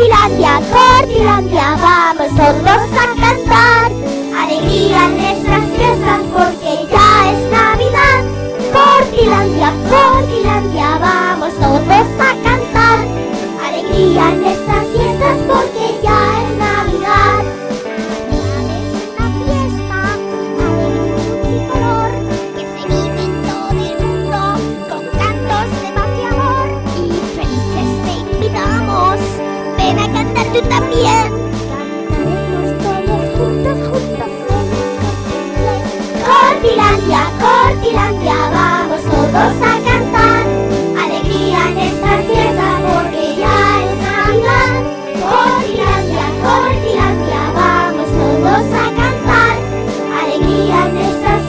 Cortilandia, Cortilandia, vamos todos a cantar. Alegría en nuestras fiestas porque ya es Navidad. Cortilandia, Cortilandia, vamos todos a cantar. Alegría en nuestras fiestas porque tú también. Cantaremos todos juntos, juntos. Cortilandia, Cortilandia,